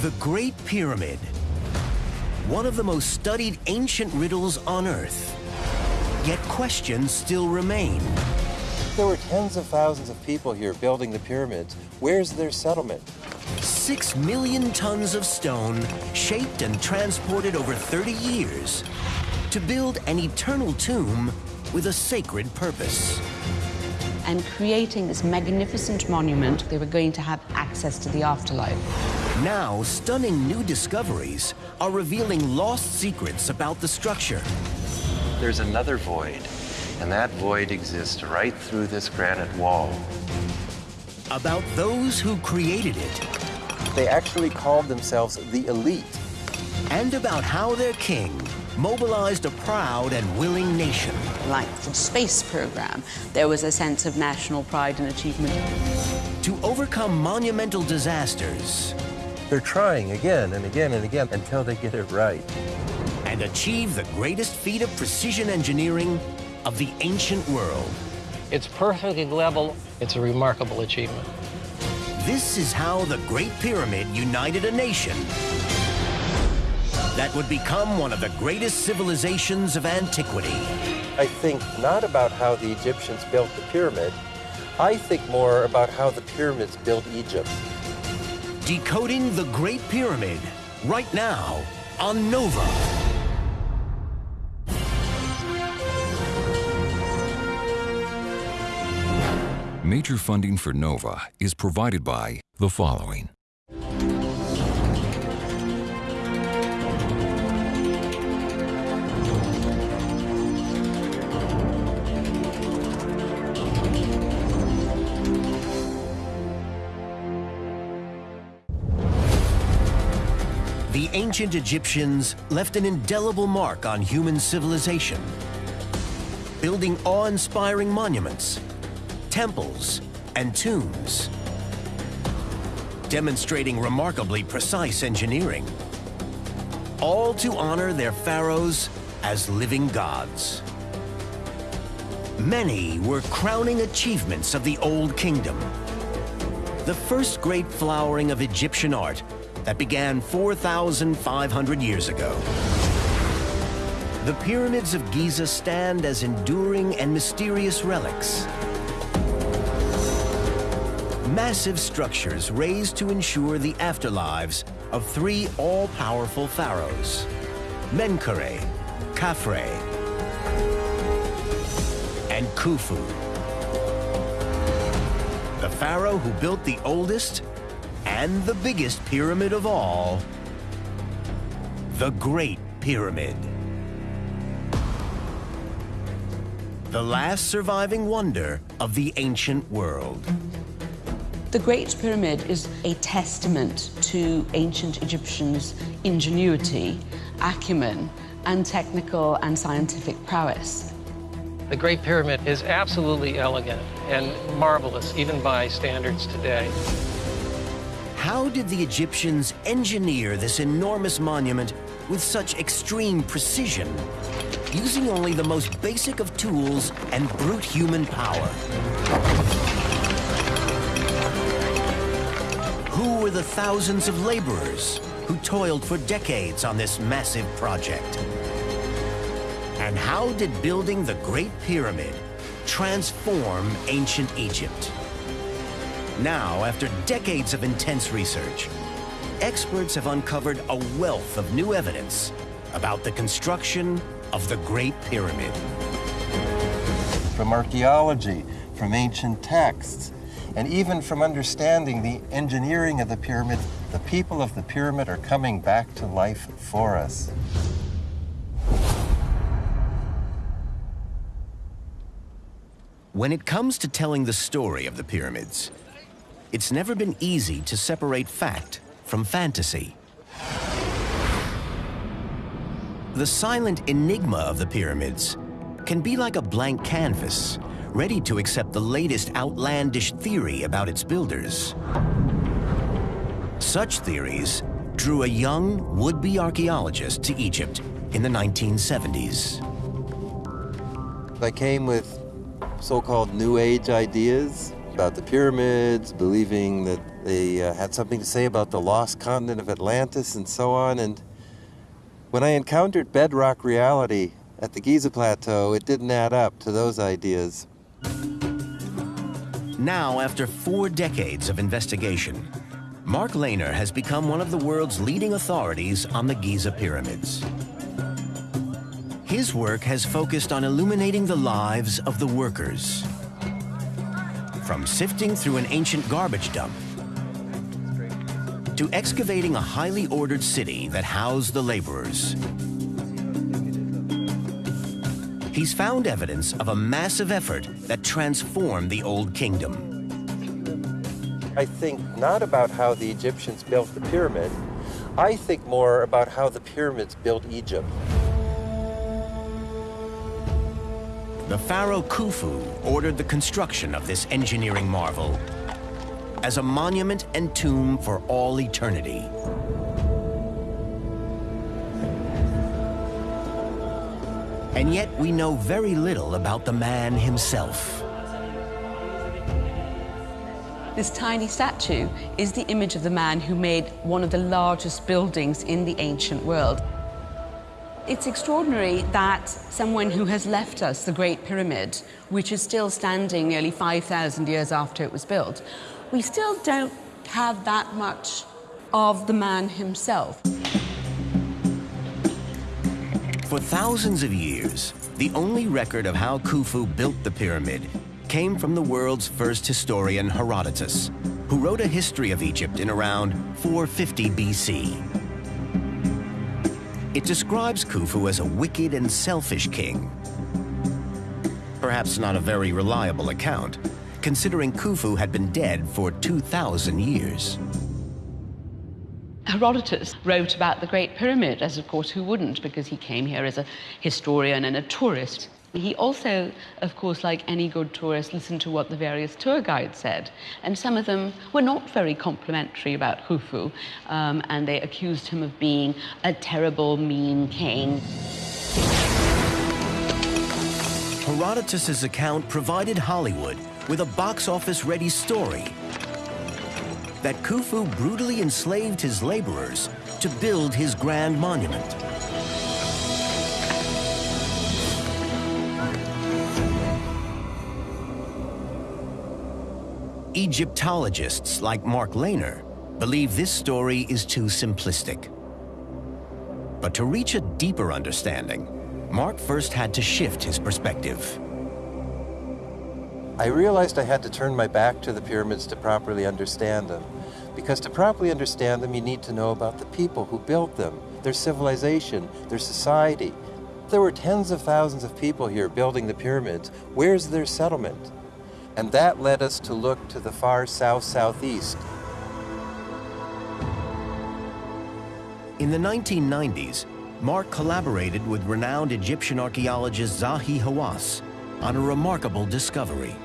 The Great Pyramid, one of the most studied ancient riddles on Earth. Yet questions still remain. There were tens of thousands of people here building the pyramids. Where's their settlement? Six million tons of stone, shaped and transported over 30 years, to build an eternal tomb with a sacred purpose. And creating this magnificent monument, they were going to have access to the afterlife. Now, stunning new discoveries are revealing lost secrets about the structure. There's another void, and that void exists right through this granite wall. About those who created it. They actually called themselves the elite. And about how their king mobilized a proud and willing nation. Like the space program, there was a sense of national pride and achievement. To overcome monumental disasters. They're trying again and again and again until they get it right. And achieve the greatest feat of precision engineering of the ancient world. It's perfectly level. It's a remarkable achievement. This is how the Great Pyramid united a nation that would become one of the greatest civilizations of antiquity. I think not about how the Egyptians built the pyramid. I think more about how the pyramids built Egypt. Decoding the Great Pyramid, right now on NOVA. Major funding for NOVA is provided by the following. The ancient Egyptians left an indelible mark on human civilization, building awe-inspiring monuments, temples, and tombs, demonstrating remarkably precise engineering, all to honor their pharaohs as living gods. Many were crowning achievements of the Old Kingdom. The first great flowering of Egyptian art that began 4,500 years ago. The pyramids of Giza stand as enduring and mysterious relics. Massive structures raised to ensure the afterlives of three all-powerful pharaohs, Menkaure, Khafre, and Khufu. The pharaoh who built the oldest and the biggest pyramid of all, the Great Pyramid. The last surviving wonder of the ancient world. The Great Pyramid is a testament to ancient Egyptians' ingenuity, acumen, and technical and scientific prowess. The Great Pyramid is absolutely elegant and marvelous, even by standards today. How did the Egyptians engineer this enormous monument with such extreme precision, using only the most basic of tools and brute human power? Who were the thousands of laborers who toiled for decades on this massive project? And how did building the Great Pyramid transform ancient Egypt? Now, after decades of intense research, experts have uncovered a wealth of new evidence about the construction of the Great Pyramid. From archaeology, from ancient texts, and even from understanding the engineering of the pyramid, the people of the pyramid are coming back to life for us. When it comes to telling the story of the pyramids, it's never been easy to separate fact from fantasy. The silent enigma of the pyramids can be like a blank canvas, ready to accept the latest outlandish theory about its builders. Such theories drew a young would-be archaeologist to Egypt in the 1970s. I came with so-called New Age ideas about the pyramids, believing that They uh, had something to say about the lost continent of Atlantis and so on. And when I encountered bedrock reality at the Giza Plateau, it didn't add up to those ideas. Now, after four decades of investigation, Mark Lehner has become one of the world's leading authorities on the Giza pyramids. His work has focused on illuminating the lives of the workers. From sifting through an ancient garbage dump to excavating a highly ordered city that housed the laborers. He's found evidence of a massive effort that transformed the Old Kingdom. I think not about how the Egyptians built the pyramid. I think more about how the pyramids built Egypt. The pharaoh Khufu ordered the construction of this engineering marvel as a monument and tomb for all eternity. And yet we know very little about the man himself. This tiny statue is the image of the man who made one of the largest buildings in the ancient world. It's extraordinary that someone who has left us the Great Pyramid, which is still standing nearly 5,000 years after it was built, we still don't have that much of the man himself. For thousands of years, the only record of how Khufu built the pyramid came from the world's first historian, Herodotus, who wrote a history of Egypt in around 450 BC. It describes Khufu as a wicked and selfish king. Perhaps not a very reliable account, considering Khufu had been dead for 2,000 years. Herodotus wrote about the Great Pyramid, as of course who wouldn't, because he came here as a historian and a tourist. He also, of course, like any good tourist, listened to what the various tour guides said. And some of them were not very complimentary about Khufu, um, and they accused him of being a terrible, mean king. Herodotus' account provided Hollywood with a box office ready story that Khufu brutally enslaved his laborers to build his grand monument. Egyptologists like Mark Lehner believe this story is too simplistic. But to reach a deeper understanding, Mark first had to shift his perspective. I realized I had to turn my back to the pyramids to properly understand them. Because to properly understand them, you need to know about the people who built them, their civilization, their society. There were tens of thousands of people here building the pyramids. Where's their settlement? And that led us to look to the far south-southeast. In the 1990s, Mark collaborated with renowned Egyptian archaeologist Zahi Hawass on a remarkable discovery.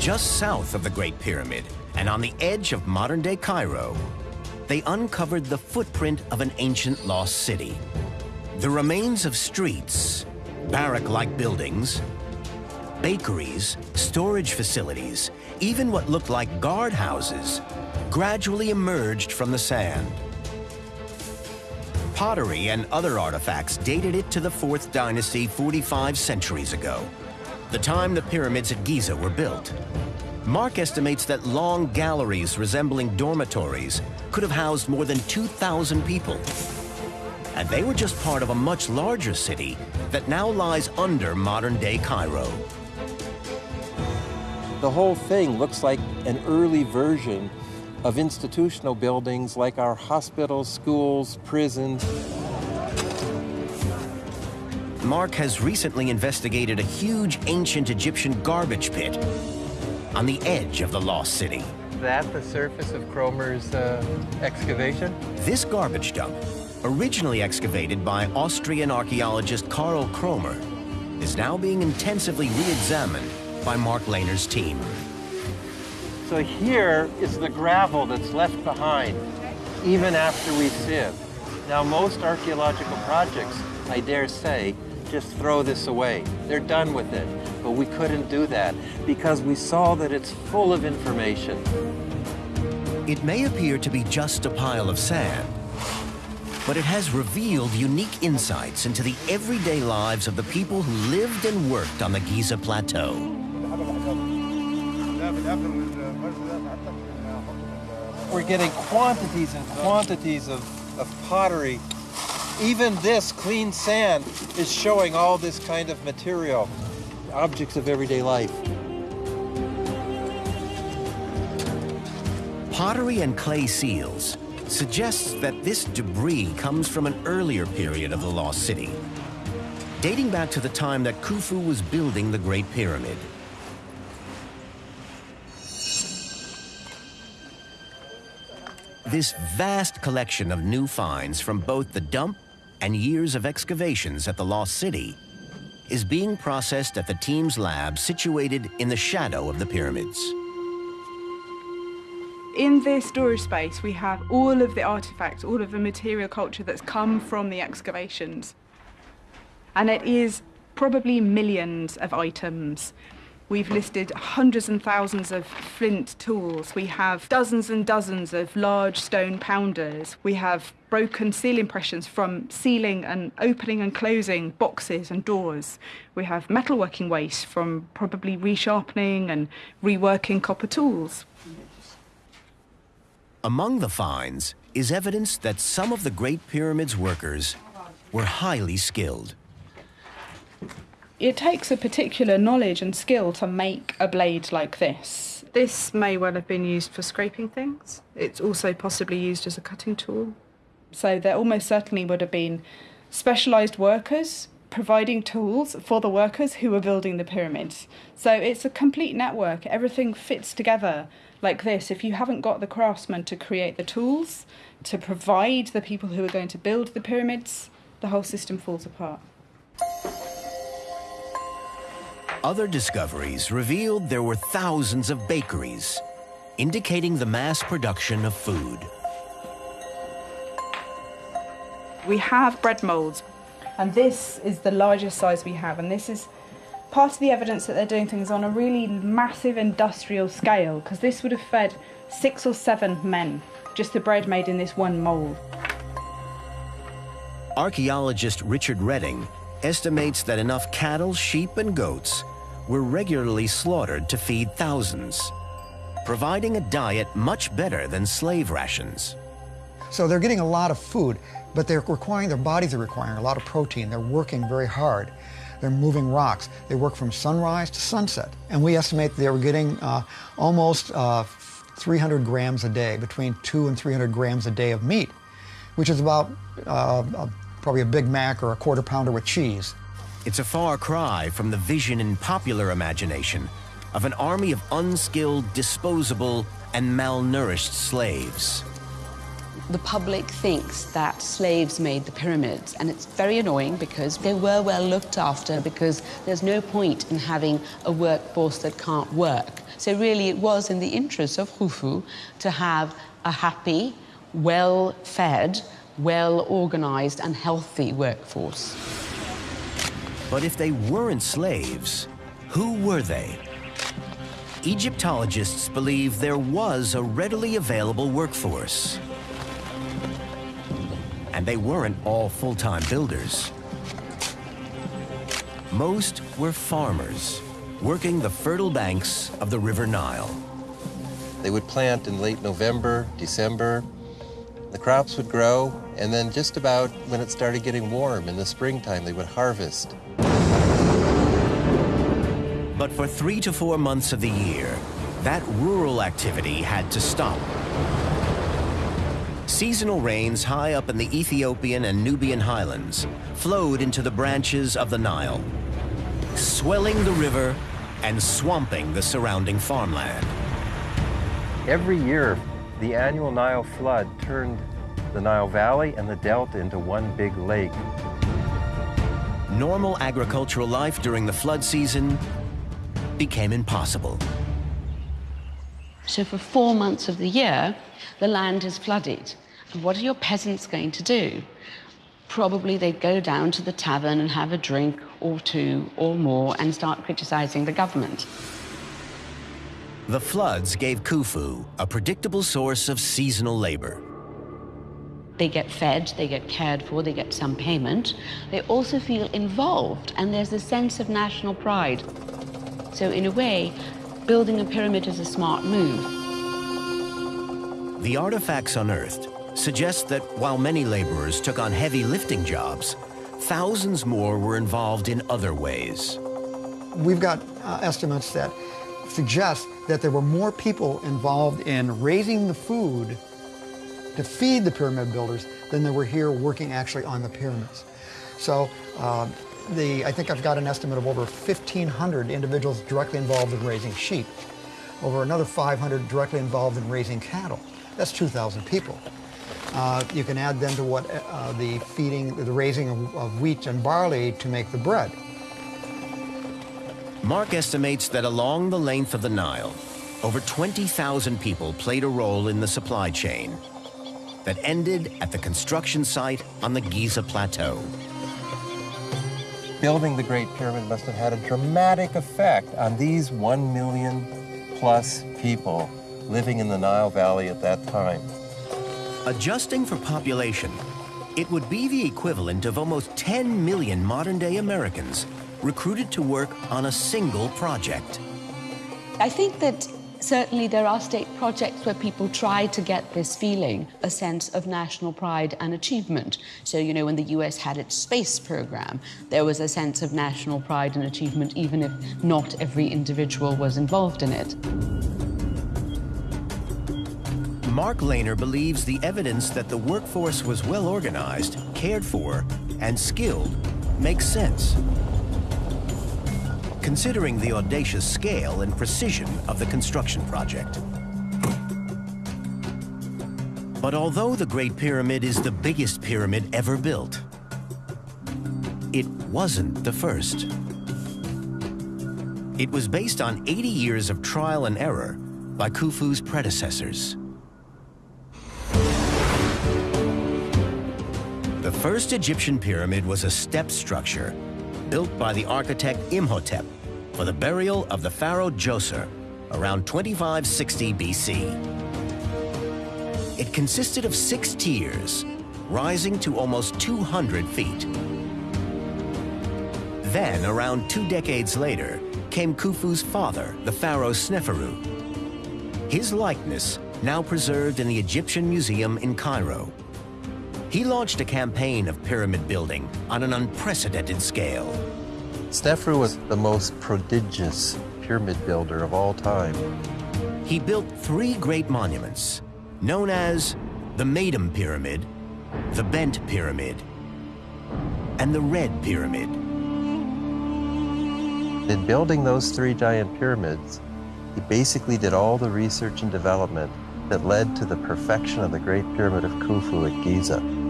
Just south of the Great Pyramid and on the edge of modern-day Cairo, they uncovered the footprint of an ancient lost city. The remains of streets, barrack-like buildings, bakeries, storage facilities, even what looked like guardhouses, gradually emerged from the sand. Pottery and other artifacts dated it to the 4th dynasty 45 centuries ago, the time the pyramids at Giza were built. Mark estimates that long galleries resembling dormitories could have housed more than 2,000 people. And they were just part of a much larger city that now lies under modern-day Cairo. The whole thing looks like an early version of institutional buildings like our hospitals, schools, prisons. Mark has recently investigated a huge ancient Egyptian garbage pit on the edge of the lost city. Is that the surface of Kromer's uh, excavation? This garbage dump, originally excavated by Austrian archaeologist Karl Kromer, is now being intensively re-examined by Mark Lehner's team. So here is the gravel that's left behind, even after we sieve. Now, most archaeological projects, I dare say, just throw this away. They're done with it. But we couldn't do that because we saw that it's full of information. It may appear to be just a pile of sand, but it has revealed unique insights into the everyday lives of the people who lived and worked on the Giza Plateau. We're getting quantities and quantities of, of pottery. Even this clean sand is showing all this kind of material, objects of everyday life. Pottery and clay seals suggests that this debris comes from an earlier period of the lost city, dating back to the time that Khufu was building the Great Pyramid. This vast collection of new finds from both the dump and years of excavations at the lost city is being processed at the team's lab situated in the shadow of the pyramids. In this storage space, we have all of the artifacts, all of the material culture that's come from the excavations. And it is probably millions of items. We've listed hundreds and thousands of flint tools. We have dozens and dozens of large stone pounders. We have broken seal impressions from sealing and opening and closing boxes and doors. We have metalworking waste from probably resharpening and reworking copper tools. Among the finds is evidence that some of the Great Pyramid's workers were highly skilled. It takes a particular knowledge and skill to make a blade like this. This may well have been used for scraping things. It's also possibly used as a cutting tool. So there almost certainly would have been specialised workers providing tools for the workers who were building the pyramids. So it's a complete network. Everything fits together like this, if you haven't got the craftsmen to create the tools, to provide the people who are going to build the pyramids, the whole system falls apart. Other discoveries revealed there were thousands of bakeries, indicating the mass production of food. We have bread molds, and this is the largest size we have, and this is part of the evidence that they're doing things on a really massive industrial scale because this would have fed six or seven men, just the bread made in this one mold. Archaeologist Richard Redding estimates that enough cattle, sheep, and goats were regularly slaughtered to feed thousands, providing a diet much better than slave rations. So they're getting a lot of food, but they're requiring, their bodies are requiring a lot of protein. They're working very hard. They're moving rocks. They work from sunrise to sunset. And we estimate they were getting uh, almost uh, 300 grams a day, between two and 300 grams a day of meat, which is about uh, probably a Big Mac or a quarter pounder with cheese. It's a far cry from the vision in popular imagination of an army of unskilled, disposable, and malnourished slaves the public thinks that slaves made the pyramids, and it's very annoying because they were well looked after because there's no point in having a workforce that can't work. So really it was in the interest of Khufu to have a happy, well-fed, well-organized and healthy workforce. But if they weren't slaves, who were they? Egyptologists believe there was a readily available workforce and they weren't all full-time builders. Most were farmers, working the fertile banks of the River Nile. They would plant in late November, December. The crops would grow, and then just about when it started getting warm in the springtime, they would harvest. But for three to four months of the year, that rural activity had to stop Seasonal rains high up in the Ethiopian and Nubian highlands flowed into the branches of the Nile, swelling the river and swamping the surrounding farmland. Every year, the annual Nile flood turned the Nile Valley and the Delta into one big lake. Normal agricultural life during the flood season became impossible. So for four months of the year, the land is flooded. And what are your peasants going to do? probably they'd go down to the tavern and have a drink or two or more and start criticizing the government. The floods gave Khufu a predictable source of seasonal labor. They get fed, they get cared for, they get some payment. They also feel involved, and there's a sense of national pride. So, in a way, building a pyramid is a smart move. The artifacts unearthed suggest that while many laborers took on heavy lifting jobs, thousands more were involved in other ways. We've got uh, estimates that suggest that there were more people involved in raising the food to feed the pyramid builders than there were here working actually on the pyramids. So uh, the, I think I've got an estimate of over 1,500 individuals directly involved in raising sheep, over another 500 directly involved in raising cattle. That's 2,000 people. Uh, you can add then to what uh, the feeding, the raising of, of wheat and barley to make the bread. Mark estimates that along the length of the Nile, over 20,000 people played a role in the supply chain that ended at the construction site on the Giza Plateau. Building the Great Pyramid must have had a dramatic effect on these one million plus people living in the Nile Valley at that time. Adjusting for population, it would be the equivalent of almost 10 million modern-day Americans recruited to work on a single project. I think that certainly there are state projects where people try to get this feeling, a sense of national pride and achievement. So, you know, when the US had its space program, there was a sense of national pride and achievement, even if not every individual was involved in it. Mark Lehner believes the evidence that the workforce was well organized, cared for, and skilled makes sense considering the audacious scale and precision of the construction project. But although the Great Pyramid is the biggest pyramid ever built, it wasn't the first. It was based on 80 years of trial and error by Khufu's predecessors. The first Egyptian pyramid was a step structure built by the architect Imhotep for the burial of the pharaoh Djoser around 2560 BC. It consisted of six tiers, rising to almost 200 feet. Then, around two decades later, came Khufu's father, the pharaoh Sneferu. His likeness now preserved in the Egyptian Museum in Cairo. He launched a campaign of pyramid building on an unprecedented scale. Sneferu was the most prodigious pyramid builder of all time. He built three great monuments, known as the Meidum Pyramid, the Bent Pyramid, and the Red Pyramid. In building those three giant pyramids, he basically did all the research and development that led to the perfection of the Great Pyramid of Khufu at Giza.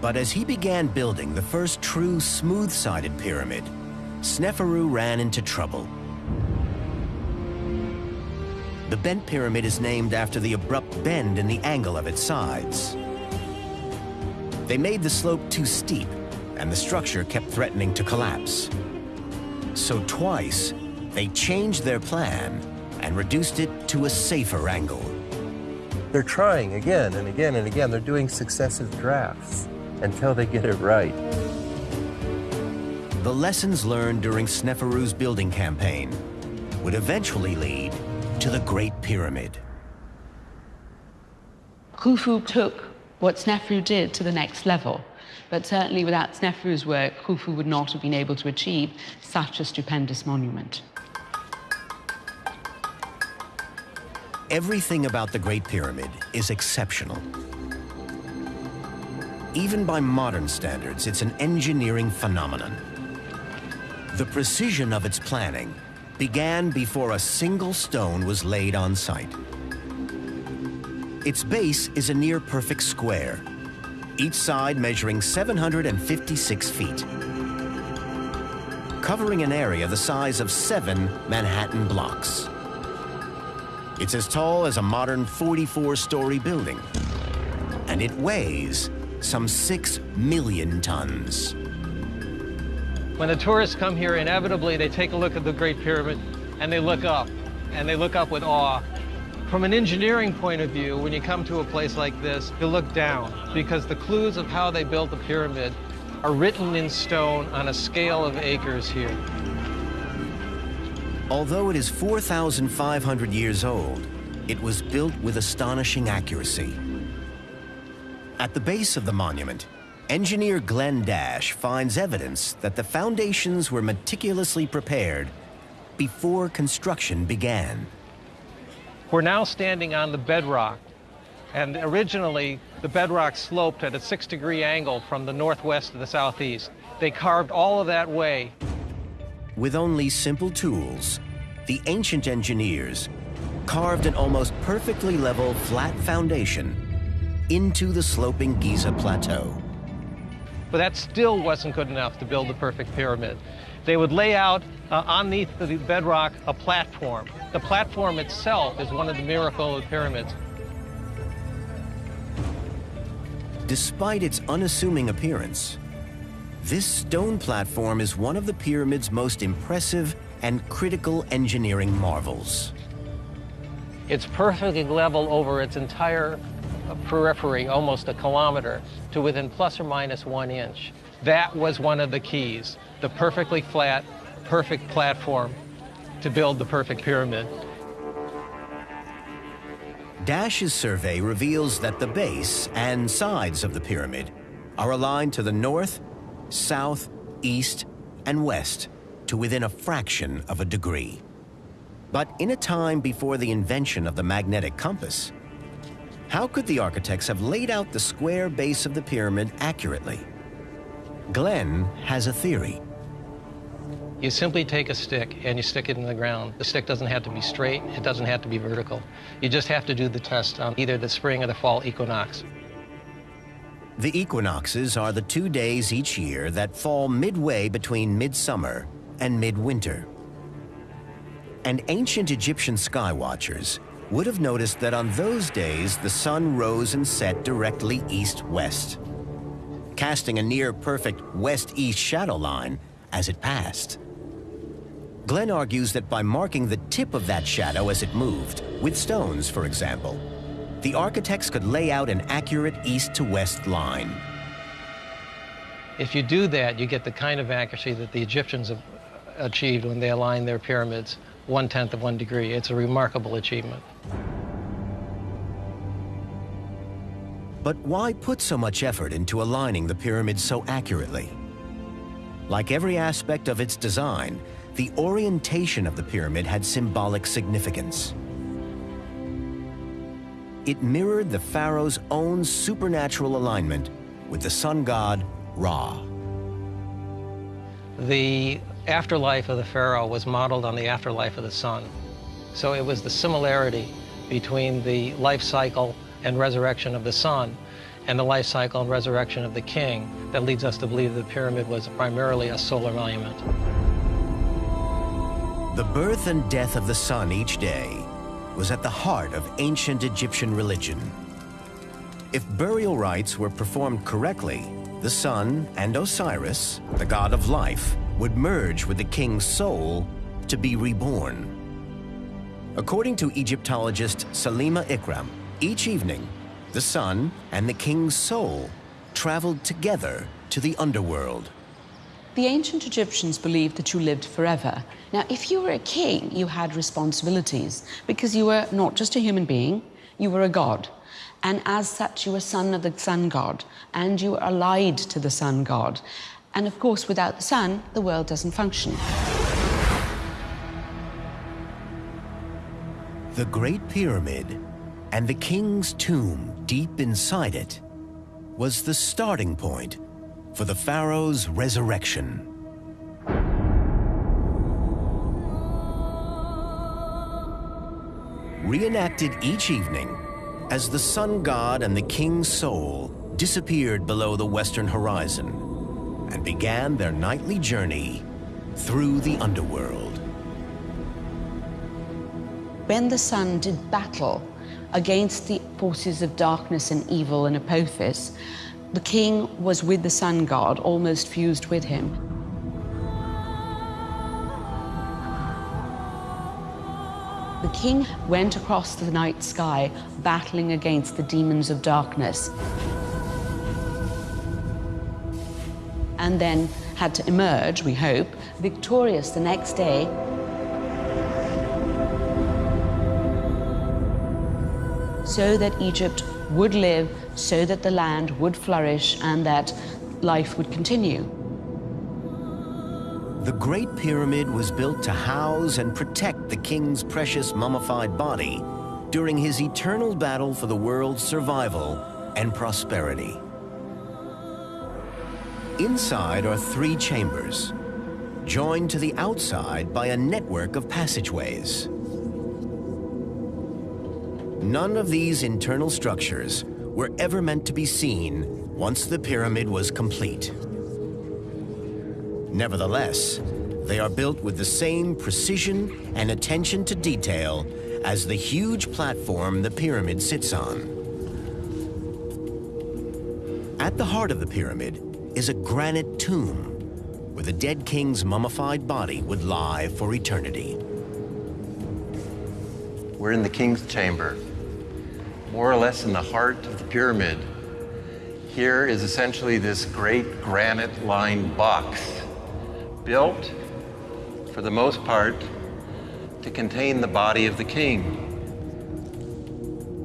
But as he began building the first true smooth-sided pyramid, Sneferu ran into trouble. The bent pyramid is named after the abrupt bend in the angle of its sides. They made the slope too steep, and the structure kept threatening to collapse. So twice, they changed their plan and reduced it to a safer angle. They're trying again and again and again. They're doing successive drafts until they get it right. The lessons learned during Sneferu's building campaign would eventually lead to the Great Pyramid. Khufu took what Sneferu did to the next level. But certainly without Sneferu's work, Khufu would not have been able to achieve such a stupendous monument. Everything about the Great Pyramid is exceptional. Even by modern standards, it's an engineering phenomenon. The precision of its planning began before a single stone was laid on site. Its base is a near-perfect square, each side measuring 756 feet, covering an area the size of seven Manhattan blocks. It's as tall as a modern 44-story building, and it weighs some 6 million tons. When the tourists come here, inevitably they take a look at the Great Pyramid and they look up, and they look up with awe. From an engineering point of view, when you come to a place like this, you look down because the clues of how they built the pyramid are written in stone on a scale of acres here. Although it is 4,500 years old, it was built with astonishing accuracy. At the base of the monument, engineer Glenn Dash finds evidence that the foundations were meticulously prepared before construction began. We're now standing on the bedrock, and originally the bedrock sloped at a six degree angle from the northwest to the southeast. They carved all of that way. With only simple tools, the ancient engineers carved an almost perfectly level flat foundation into the sloping Giza plateau. But that still wasn't good enough to build the perfect pyramid. They would lay out uh, underneath the bedrock a platform. The platform itself is one of the miracle of the pyramids. Despite its unassuming appearance, this stone platform is one of the pyramid's most impressive and critical engineering marvels. It's perfectly level over its entire periphery, almost a kilometer, to within plus or minus one inch. That was one of the keys, the perfectly flat, perfect platform to build the perfect pyramid. Dash's survey reveals that the base and sides of the pyramid are aligned to the north, south, east, and west to within a fraction of a degree. But in a time before the invention of the magnetic compass, how could the architects have laid out the square base of the pyramid accurately? Glenn has a theory. You simply take a stick and you stick it in the ground. The stick doesn't have to be straight, it doesn't have to be vertical. You just have to do the test on either the spring or the fall equinox. The equinoxes are the two days each year that fall midway between midsummer and midwinter. And ancient Egyptian sky watchers would have noticed that on those days the sun rose and set directly east-west, casting a near-perfect west-east shadow line as it passed. Glenn argues that by marking the tip of that shadow as it moved, with stones, for example, the architects could lay out an accurate east-to-west line. If you do that, you get the kind of accuracy that the Egyptians achieved when they aligned their pyramids one-tenth of one degree. It's a remarkable achievement. But why put so much effort into aligning the pyramid so accurately? Like every aspect of its design, the orientation of the pyramid had symbolic significance. It mirrored the pharaoh's own supernatural alignment with the sun god Ra. The afterlife of the pharaoh was modeled on the afterlife of the sun. So it was the similarity between the life cycle and resurrection of the sun and the life cycle and resurrection of the king that leads us to believe the pyramid was primarily a solar monument. The birth and death of the sun each day was at the heart of ancient Egyptian religion. If burial rites were performed correctly, the sun and Osiris, the god of life, would merge with the king's soul to be reborn. According to Egyptologist Salima Ikram, each evening, the sun and the king's soul traveled together to the underworld. The ancient Egyptians believed that you lived forever. Now, if you were a king, you had responsibilities because you were not just a human being, you were a god. And as such, you were son of the sun god, and you were allied to the sun god. And of course, without the sun, the world doesn't function. The Great Pyramid and the king's tomb deep inside it was the starting point for the pharaoh's resurrection. Reenacted each evening as the sun god and the king's soul disappeared below the western horizon and began their nightly journey through the underworld. When the sun did battle against the forces of darkness and evil in Apophis, The king was with the sun god, almost fused with him. The king went across the night sky, battling against the demons of darkness. And then had to emerge, we hope, victorious the next day so that Egypt would live, so that the land would flourish, and that life would continue. The Great Pyramid was built to house and protect the king's precious mummified body during his eternal battle for the world's survival and prosperity. Inside are three chambers, joined to the outside by a network of passageways. None of these internal structures were ever meant to be seen once the pyramid was complete. Nevertheless, they are built with the same precision and attention to detail as the huge platform the pyramid sits on. At the heart of the pyramid is a granite tomb where the dead king's mummified body would lie for eternity. We're in the king's chamber, more or less in the heart of the pyramid. Here is essentially this great granite-lined box, built, for the most part, to contain the body of the king.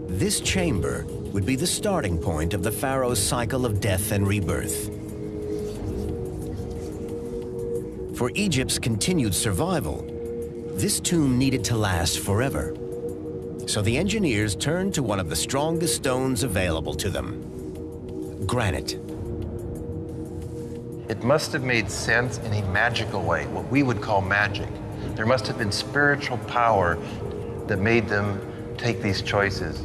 This chamber would be the starting point of the pharaoh's cycle of death and rebirth. For Egypt's continued survival, this tomb needed to last forever. So the engineers turned to one of the strongest stones available to them, granite. It must have made sense in a magical way, what we would call magic. There must have been spiritual power that made them take these choices.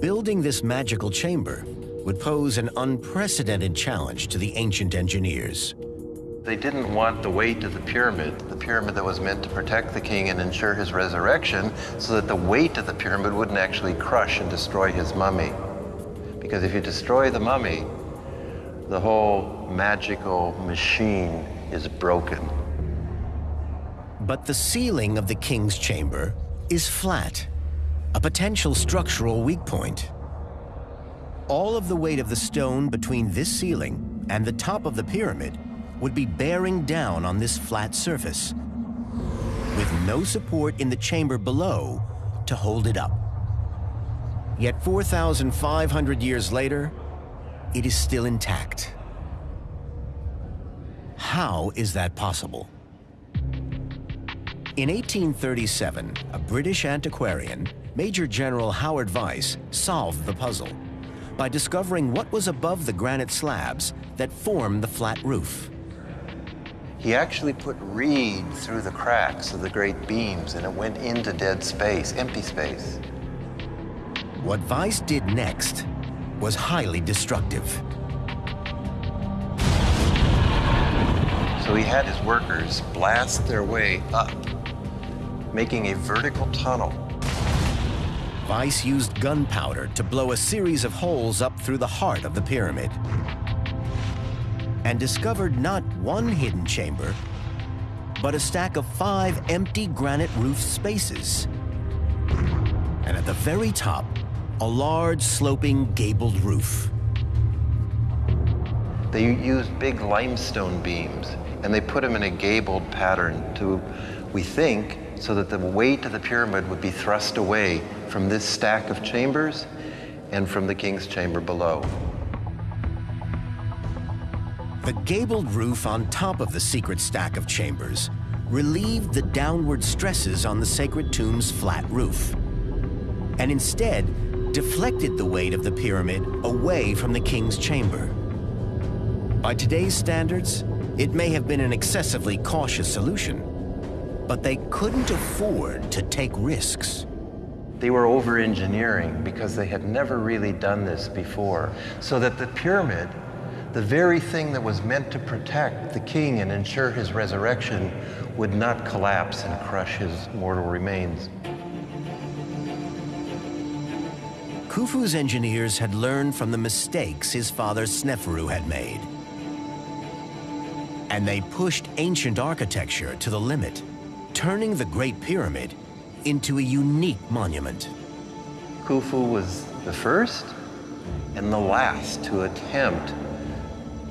Building this magical chamber would pose an unprecedented challenge to the ancient engineers. They didn't want the weight of the pyramid, the pyramid that was meant to protect the king and ensure his resurrection, so that the weight of the pyramid wouldn't actually crush and destroy his mummy. Because if you destroy the mummy, the whole magical machine is broken. But the ceiling of the king's chamber is flat, a potential structural weak point. All of the weight of the stone between this ceiling and the top of the pyramid would be bearing down on this flat surface, with no support in the chamber below to hold it up. Yet 4,500 years later, it is still intact. How is that possible? In 1837, a British antiquarian, Major General Howard Vyse, solved the puzzle by discovering what was above the granite slabs that formed the flat roof. He actually put reed through the cracks of the great beams and it went into dead space, empty space. What Vyse did next was highly destructive. So he had his workers blast their way up, making a vertical tunnel. Vyse used gunpowder to blow a series of holes up through the heart of the pyramid and discovered not one hidden chamber, but a stack of five empty granite roof spaces. And at the very top, a large sloping gabled roof. They used big limestone beams and they put them in a gabled pattern to, we think, so that the weight of the pyramid would be thrust away from this stack of chambers and from the king's chamber below. The gabled roof on top of the secret stack of chambers relieved the downward stresses on the sacred tomb's flat roof, and instead deflected the weight of the pyramid away from the king's chamber. By today's standards, it may have been an excessively cautious solution, but they couldn't afford to take risks. They were over-engineering because they had never really done this before. So that the pyramid, the very thing that was meant to protect the king and ensure his resurrection, would not collapse and crush his mortal remains. Khufu's engineers had learned from the mistakes his father Sneferu had made. And they pushed ancient architecture to the limit, turning the Great Pyramid into a unique monument. Khufu was the first and the last to attempt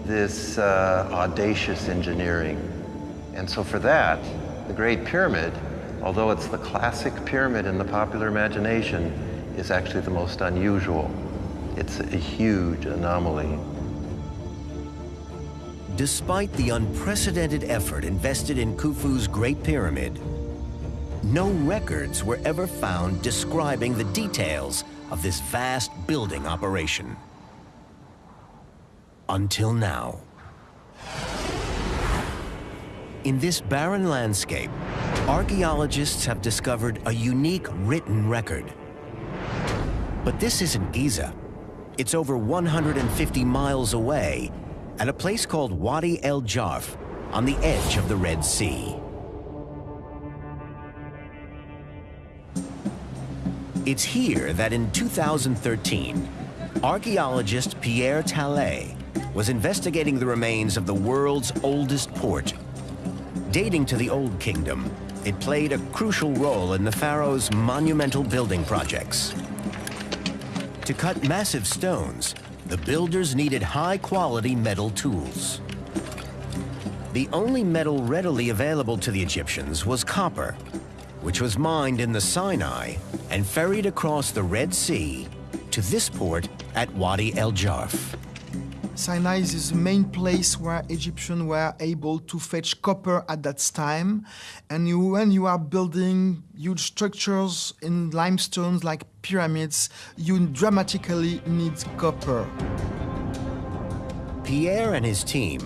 this uh, audacious engineering. And so for that, the Great Pyramid, although it's the classic pyramid in the popular imagination, is actually the most unusual. It's a huge anomaly. Despite the unprecedented effort invested in Khufu's Great Pyramid, no records were ever found describing the details of this vast building operation. Until now. In this barren landscape, archaeologists have discovered a unique written record. But this isn't Giza. It's over 150 miles away at a place called Wadi El Jarf on the edge of the Red Sea. It's here that in 2013, archaeologist Pierre Tallet was investigating the remains of the world's oldest port. Dating to the Old Kingdom, it played a crucial role in the pharaoh's monumental building projects. To cut massive stones, the builders needed high-quality metal tools. The only metal readily available to the Egyptians was copper, which was mined in the Sinai and ferried across the Red Sea to this port at Wadi El Jarf. Sinai is the main place where Egyptians were able to fetch copper at that time. And you, when you are building huge structures in limestones like pyramids, you dramatically need copper. Pierre and his team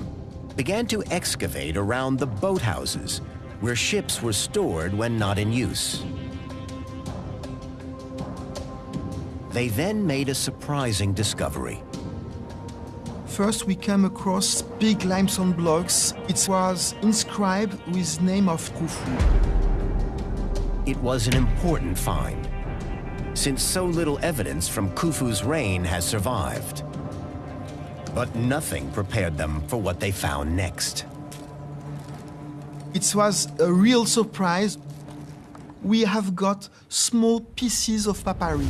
began to excavate around the boathouses where ships were stored when not in use. They then made a surprising discovery. First, we came across big limestone blocks. It was inscribed with name of Khufu. It was an important find, since so little evidence from Khufu's reign has survived. But nothing prepared them for what they found next. It was a real surprise. We have got small pieces of papyri.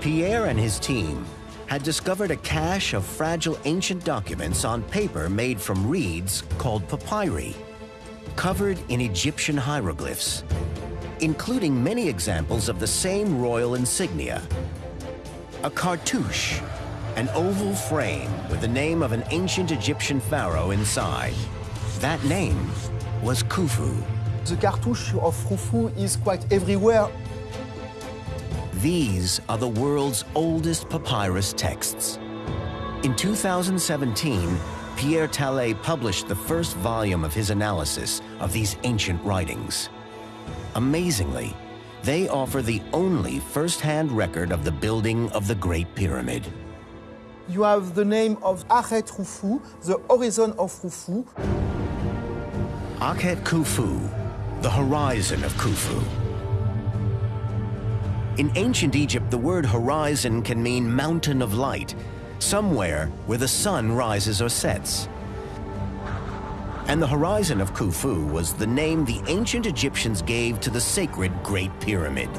Pierre and his team had discovered a cache of fragile ancient documents on paper made from reeds called papyri, covered in Egyptian hieroglyphs, including many examples of the same royal insignia. A cartouche, an oval frame with the name of an ancient Egyptian pharaoh inside. That name was Khufu. The cartouche of Khufu is quite everywhere. These are the world's oldest papyrus texts. In 2017, Pierre Tallet published the first volume of his analysis of these ancient writings. Amazingly, they offer the only first-hand record of the building of the Great Pyramid. You have the name of Akhet Khufu, the horizon of Khufu. Akhet Khufu, the horizon of Khufu. In ancient Egypt, the word horizon can mean mountain of light, somewhere where the sun rises or sets. And the horizon of Khufu was the name the ancient Egyptians gave to the sacred Great Pyramid.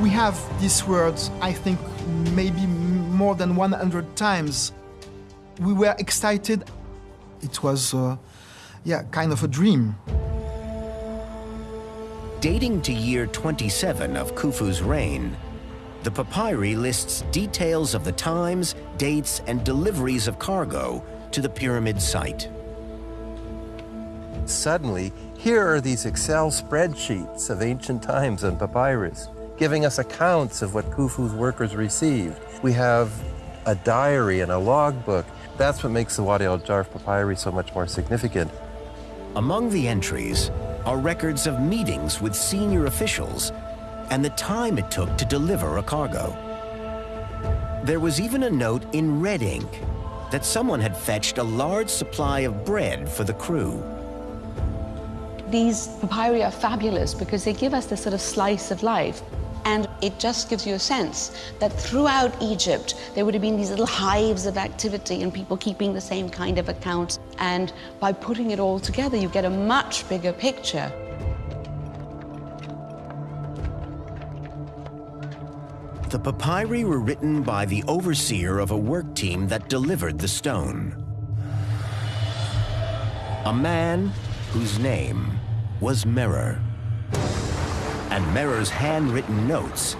We have these words, I think, maybe more than 100 times. We were excited. It was, uh, yeah, kind of a dream. Dating to year 27 of Khufu's reign, the papyri lists details of the times, dates, and deliveries of cargo to the pyramid site. Suddenly, here are these Excel spreadsheets of ancient times on papyrus, giving us accounts of what Khufu's workers received. We have a diary and a logbook. That's what makes the Wadi al-Jarf papyri so much more significant. Among the entries are records of meetings with senior officials and the time it took to deliver a cargo. There was even a note in red ink that someone had fetched a large supply of bread for the crew. These papyri are fabulous because they give us this sort of slice of life. And it just gives you a sense that throughout Egypt, there would have been these little hives of activity and people keeping the same kind of accounts. And by putting it all together, you get a much bigger picture. The papyri were written by the overseer of a work team that delivered the stone. A man whose name was Merer. And Merer's handwritten notes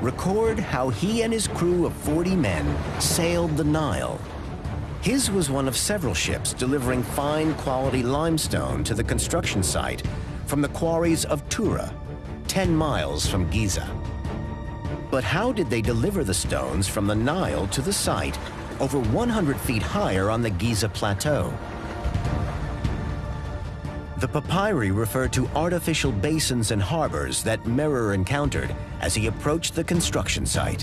record how he and his crew of 40 men sailed the Nile. His was one of several ships delivering fine quality limestone to the construction site from the quarries of Tura, 10 miles from Giza. But how did they deliver the stones from the Nile to the site over 100 feet higher on the Giza Plateau? The papyri refer to artificial basins and harbors that Merer encountered as he approached the construction site.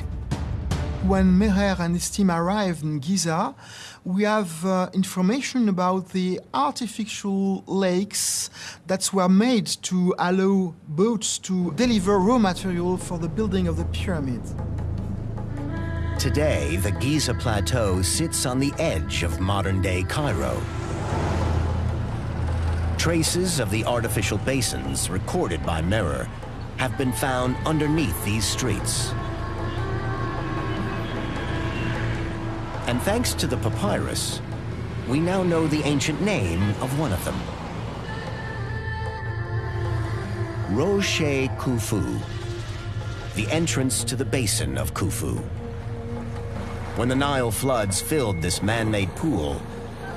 When Merer and his team arrived in Giza, we have uh, information about the artificial lakes that were made to allow boats to deliver raw material for the building of the pyramid. Today, the Giza Plateau sits on the edge of modern-day Cairo. Traces of the artificial basins recorded by Merer have been found underneath these streets. And thanks to the papyrus, we now know the ancient name of one of them. Ro-She Khufu, the entrance to the basin of Khufu. When the Nile floods filled this man-made pool,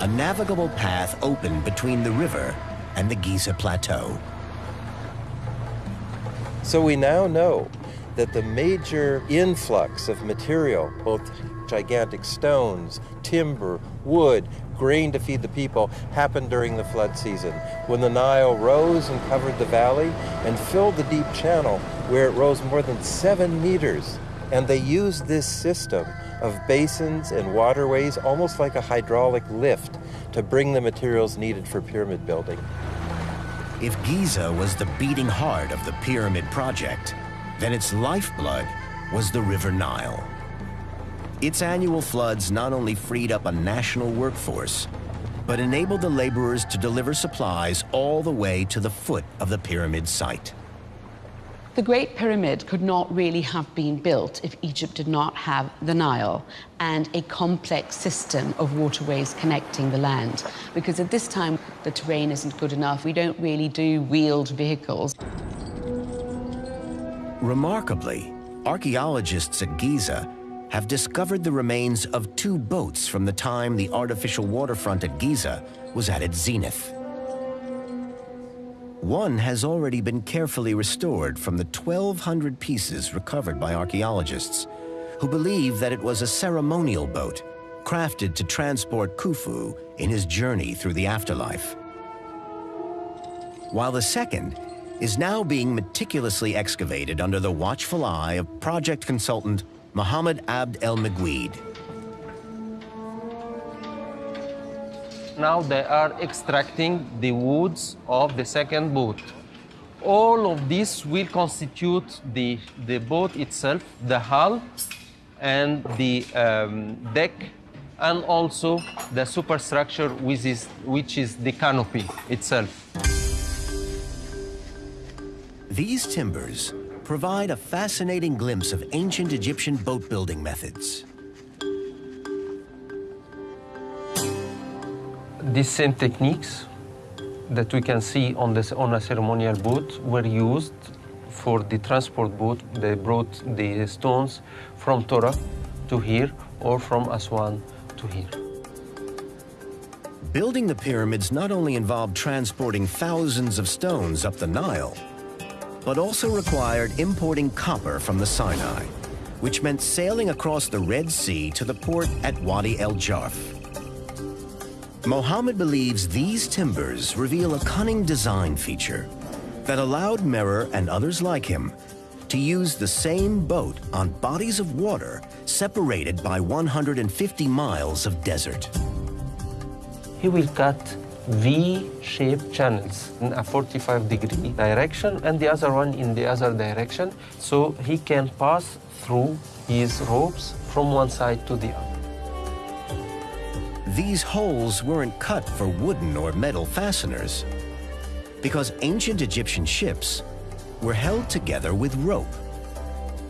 a navigable path opened between the river and the Giza Plateau. So we now know that the major influx of material, both gigantic stones, timber, wood, grain to feed the people, happened during the flood season, when the Nile rose and covered the valley and filled the deep channel where it rose more than seven meters. And they used this system of basins and waterways almost like a hydraulic lift to bring the materials needed for pyramid building. If Giza was the beating heart of the pyramid project, then its lifeblood was the River Nile. Its annual floods not only freed up a national workforce, but enabled the laborers to deliver supplies all the way to the foot of the pyramid site. The Great Pyramid could not really have been built if Egypt did not have the Nile and a complex system of waterways connecting the land. Because at this time, the terrain isn't good enough. We don't really do wheeled vehicles. Remarkably, archaeologists at Giza have discovered the remains of two boats from the time the artificial waterfront at Giza was at its zenith. One has already been carefully restored from the 1,200 pieces recovered by archaeologists, who believe that it was a ceremonial boat crafted to transport Khufu in his journey through the afterlife. While the second is now being meticulously excavated under the watchful eye of project consultant Mohammed Abd El Meguid. Now they are extracting the woods of the second boat. All of this will constitute the, the boat itself, the hull and the um, deck, and also the superstructure which is, which is the canopy itself. These timbers provide a fascinating glimpse of ancient Egyptian boat building methods. These same techniques that we can see on, this, on a ceremonial boat were used for the transport boat. They brought the stones from Tura to here or from Aswan to here. Building the pyramids not only involved transporting thousands of stones up the Nile, but also required importing copper from the Sinai, which meant sailing across the Red Sea to the port at Wadi el Jarf. Mohammed believes these timbers reveal a cunning design feature that allowed Merer and others like him to use the same boat on bodies of water separated by 150 miles of desert. He will cut V-shaped channels in a 45 degree direction and the other one in the other direction so he can pass through his ropes from one side to the other. These holes weren't cut for wooden or metal fasteners because ancient Egyptian ships were held together with rope.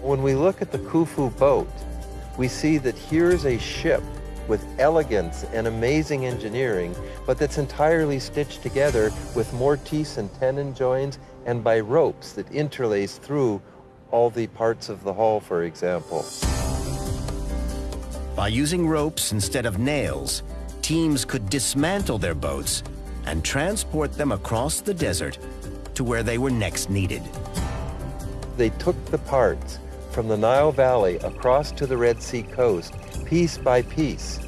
When we look at the Khufu boat, we see that here's a ship with elegance and amazing engineering, but that's entirely stitched together with mortise and tenon joins and by ropes that interlace through all the parts of the hull, for example. By using ropes instead of nails, teams could dismantle their boats and transport them across the desert to where they were next needed. They took the parts from the Nile Valley across to the Red Sea coast, piece by piece.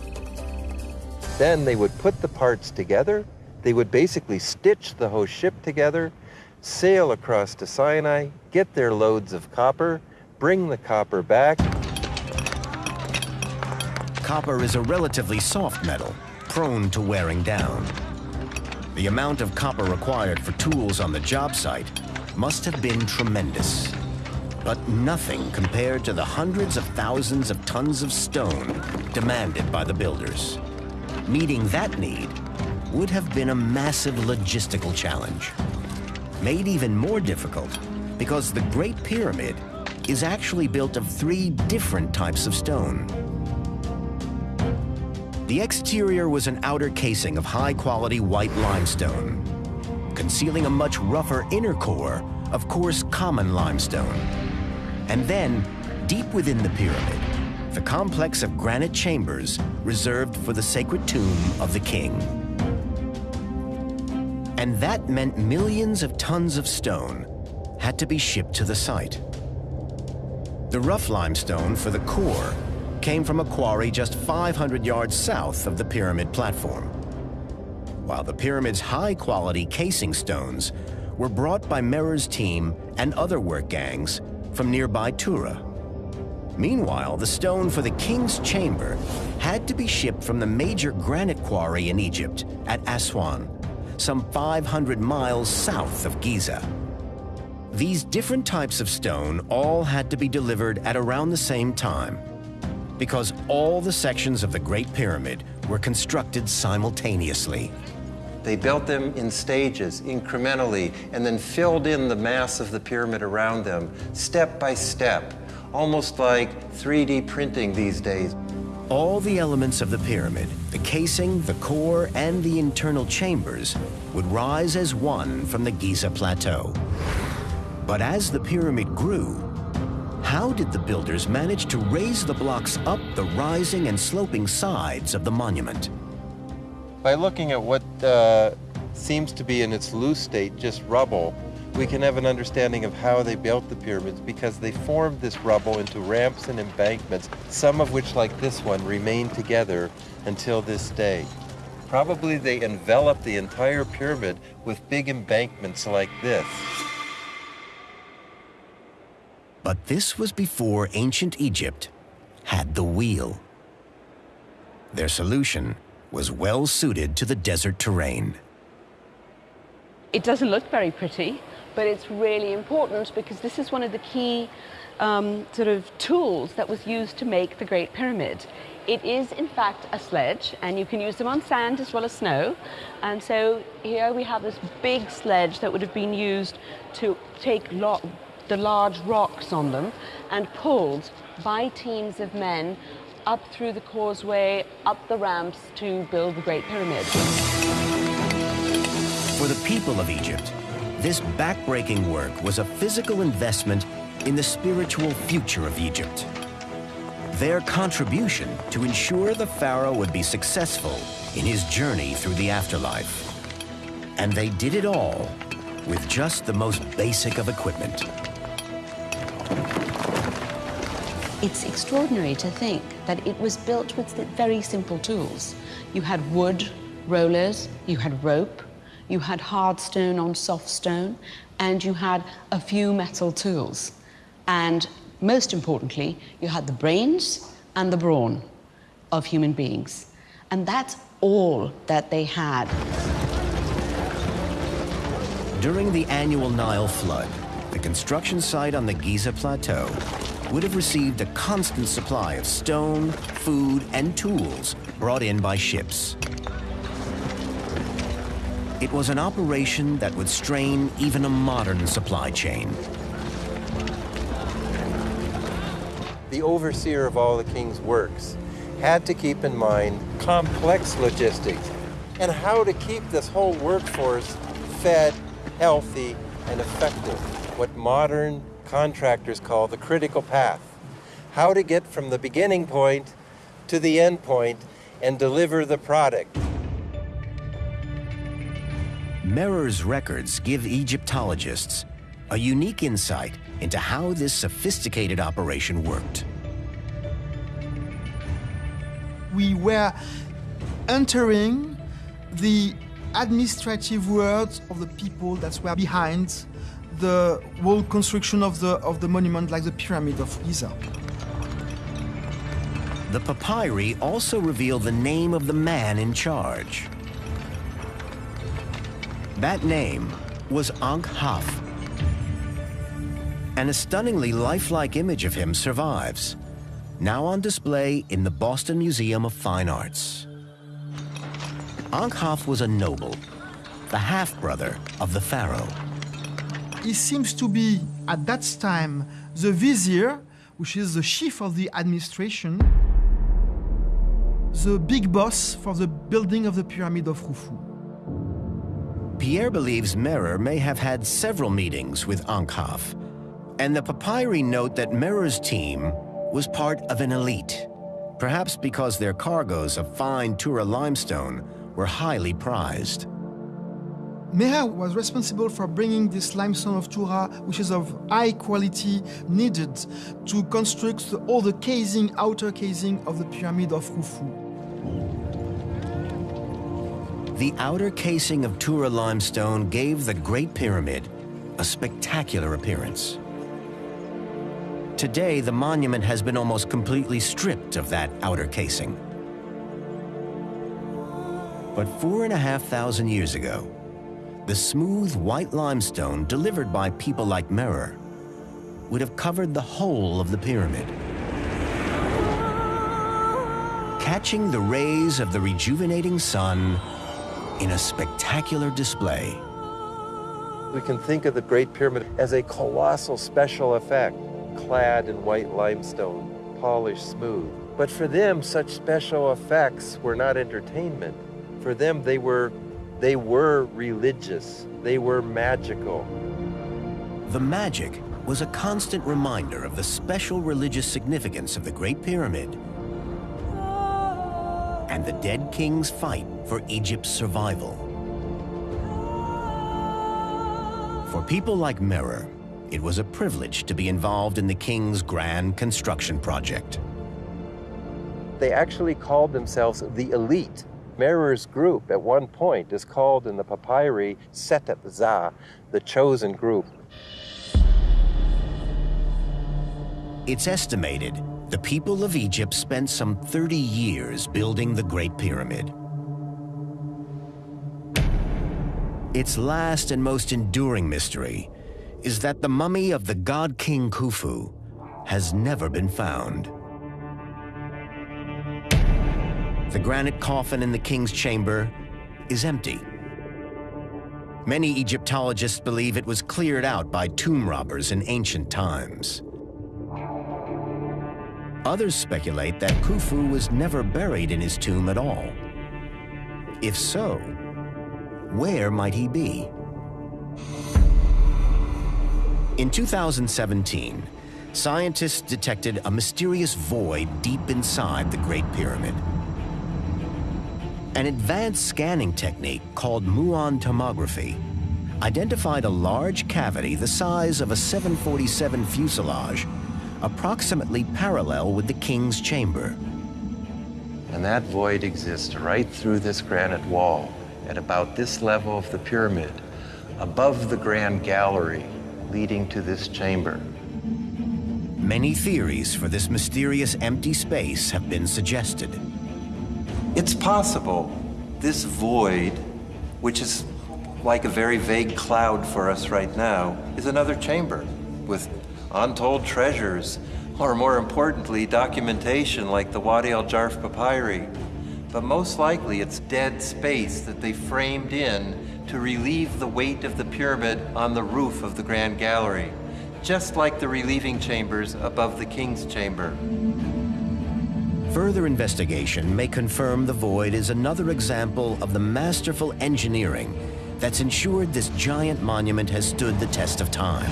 Then they would put the parts together, they would basically stitch the whole ship together, sail across to Sinai, get their loads of copper, bring the copper back. Copper is a relatively soft metal, prone to wearing down. The amount of copper required for tools on the job site must have been tremendous. But nothing compared to the hundreds of thousands of tons of stone demanded by the builders. Meeting that need would have been a massive logistical challenge. Made even more difficult because the Great Pyramid is actually built of three different types of stone. The exterior was an outer casing of high-quality white limestone, concealing a much rougher inner core of coarse common limestone. And then, deep within the pyramid, the complex of granite chambers reserved for the sacred tomb of the king. And that meant millions of tons of stone had to be shipped to the site. The rough limestone for the core came from a quarry just 500 yards south of the pyramid platform, while the pyramid's high-quality casing stones were brought by Merer's team and other work gangs from nearby Tura. Meanwhile, the stone for the king's chamber had to be shipped from the major granite quarry in Egypt at Aswan, some 500 miles south of Giza. These different types of stone all had to be delivered at around the same time, because all the sections of the Great Pyramid were constructed simultaneously. They built them in stages, incrementally, and then filled in the mass of the pyramid around them, step by step, almost like 3D printing these days. All the elements of the pyramid, the casing, the core, and the internal chambers, would rise as one from the Giza Plateau. But as the pyramid grew, how did the builders manage to raise the blocks up the rising and sloping sides of the monument? By looking at what uh, seems to be in its loose state just rubble, we can have an understanding of how they built the pyramids because they formed this rubble into ramps and embankments, some of which, like this one, remain together until this day. Probably they enveloped the entire pyramid with big embankments like this. But this was before ancient Egypt had the wheel. Their solution was well suited to the desert terrain. It doesn't look very pretty, but it's really important because this is one of the key um, sort of tools that was used to make the Great Pyramid. It is in fact a sledge and you can use them on sand as well as snow. And so here we have this big sledge that would have been used to take the large rocks on them and pulled by teams of men up through the causeway, up the ramps to build the Great Pyramid. For the people of Egypt, this backbreaking work was a physical investment in the spiritual future of Egypt. Their contribution to ensure the pharaoh would be successful in his journey through the afterlife. And they did it all with just the most basic of equipment. It's extraordinary to think that it was built with very simple tools. You had wood, rollers, you had rope, you had hard stone on soft stone, and you had a few metal tools. And most importantly, you had the brains and the brawn of human beings. And that's all that they had. During the annual Nile flood, the construction site on the Giza Plateau would have received a constant supply of stone, food, and tools brought in by ships. It was an operation that would strain even a modern supply chain. The overseer of all the king's works had to keep in mind complex logistics and how to keep this whole workforce fed, healthy, and effective. What modern contractors call the critical path. How to get from the beginning point to the end point and deliver the product. Merer's records give Egyptologists a unique insight into how this sophisticated operation worked. We were entering the administrative world of the people that were behind the whole construction of the, of the monument like the Pyramid of Giza. The papyri also reveal the name of the man in charge. That name was Ankh-Haf. And a stunningly lifelike image of him survives, now on display in the Boston Museum of Fine Arts. Ankh-Haf was a noble, the half-brother of the pharaoh. He seems to be, at that time, the vizier, which is the chief of the administration, the big boss for the building of the Pyramid of Khufu. Pierre believes Merer may have had several meetings with Ankh-Haf, and the papyri note that Merer's team was part of an elite, perhaps because their cargoes of fine Tura limestone were highly prized. Meher was responsible for bringing this limestone of Tura, which is of high quality, needed to construct all the casing, outer casing of the pyramid of Khufu. The outer casing of Tura limestone gave the Great Pyramid a spectacular appearance. Today, the monument has been almost completely stripped of that outer casing. But four and a half thousand years ago, the smooth white limestone delivered by people like Merer would have covered the whole of the pyramid. Catching the rays of the rejuvenating sun in a spectacular display. We can think of the Great Pyramid as a colossal special effect, clad in white limestone, polished smooth. But for them, such special effects were not entertainment. For them, they were, they were religious. They were magical. The magic was a constant reminder of the special religious significance of the Great Pyramid and the dead king's fight for Egypt's survival. For people like Merer, it was a privilege to be involved in the king's grand construction project. They actually called themselves the elite. Merer's group at one point is called in the papyri Setet Za, the chosen group. It's estimated the people of Egypt spent some 30 years building the Great Pyramid. Its last and most enduring mystery is that the mummy of the god king Khufu has never been found. The granite coffin in the king's chamber is empty. Many Egyptologists believe it was cleared out by tomb robbers in ancient times. Others speculate that Khufu was never buried in his tomb at all. If so, where might he be? In 2017, scientists detected a mysterious void deep inside the Great Pyramid. An advanced scanning technique called muon tomography identified a large cavity the size of a 747 fuselage approximately parallel with the king's chamber. And that void exists right through this granite wall at about this level of the pyramid, above the grand gallery leading to this chamber. Many theories for this mysterious empty space have been suggested. It's possible this void, which is like a very vague cloud for us right now, is another chamber with untold treasures, or more importantly, documentation like the Wadi al Jarf papyri. But most likely it's dead space that they framed in to relieve the weight of the pyramid on the roof of the Grand Gallery, just like the relieving chambers above the King's Chamber. Further investigation may confirm the void is another example of the masterful engineering that's ensured this giant monument has stood the test of time.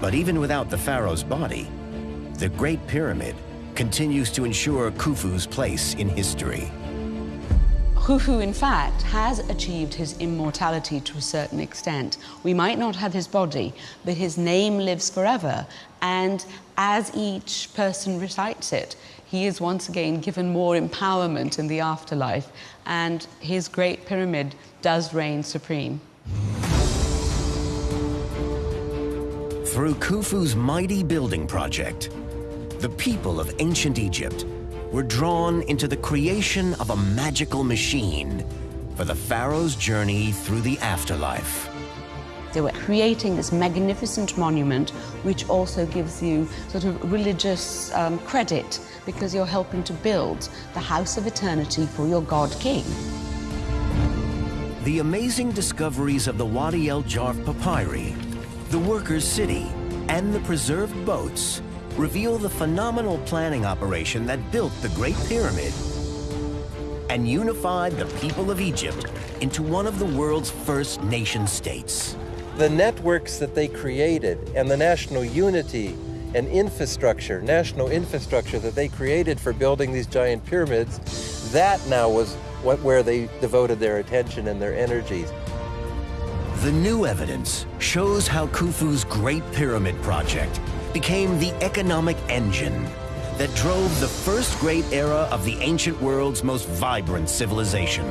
But even without the pharaoh's body, the Great Pyramid continues to ensure Khufu's place in history. Khufu, in fact, has achieved his immortality to a certain extent. We might not have his body, but his name lives forever. And as each person recites it, he is once again given more empowerment in the afterlife, and his great pyramid does reign supreme. Through Khufu's mighty building project, the people of ancient Egypt were drawn into the creation of a magical machine for the pharaoh's journey through the afterlife. They were creating this magnificent monument, which also gives you sort of religious um, credit because you're helping to build the house of eternity for your God King. The amazing discoveries of the Wadi el Jarf papyri, the workers' city, and the preserved boats reveal the phenomenal planning operation that built the Great Pyramid and unified the people of Egypt into one of the world's first nation states. The networks that they created and the national unity and infrastructure, national infrastructure that they created for building these giant pyramids, that now was what, where they devoted their attention and their energies. The new evidence shows how Khufu's Great Pyramid project became the economic engine that drove the first great era of the ancient world's most vibrant civilization.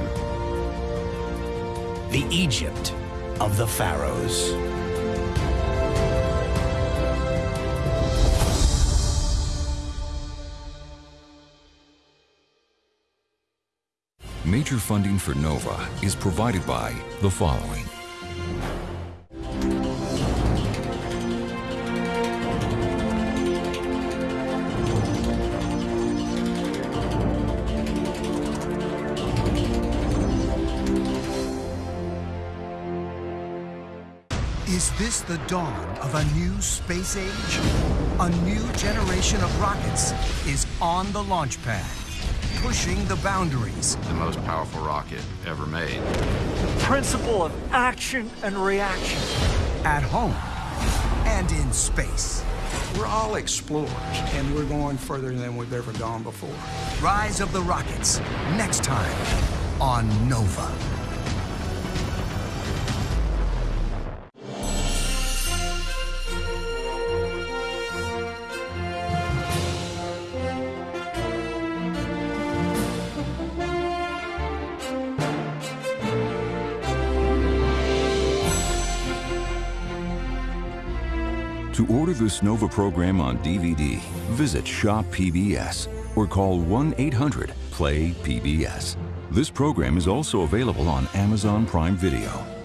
The Egypt of the pharaohs. Major funding for NOVA is provided by the following. The dawn of a new space age? A new generation of rockets is on the launch pad, pushing the boundaries. The most powerful rocket ever made. The principle of action and reaction. At home and in space. We're all explorers, and we're going further than we've ever gone before. Rise of the Rockets, next time on Nova. This NOVA program on DVD, visit Shop PBS or call 1-800-PLAY-PBS. This program is also available on Amazon Prime Video.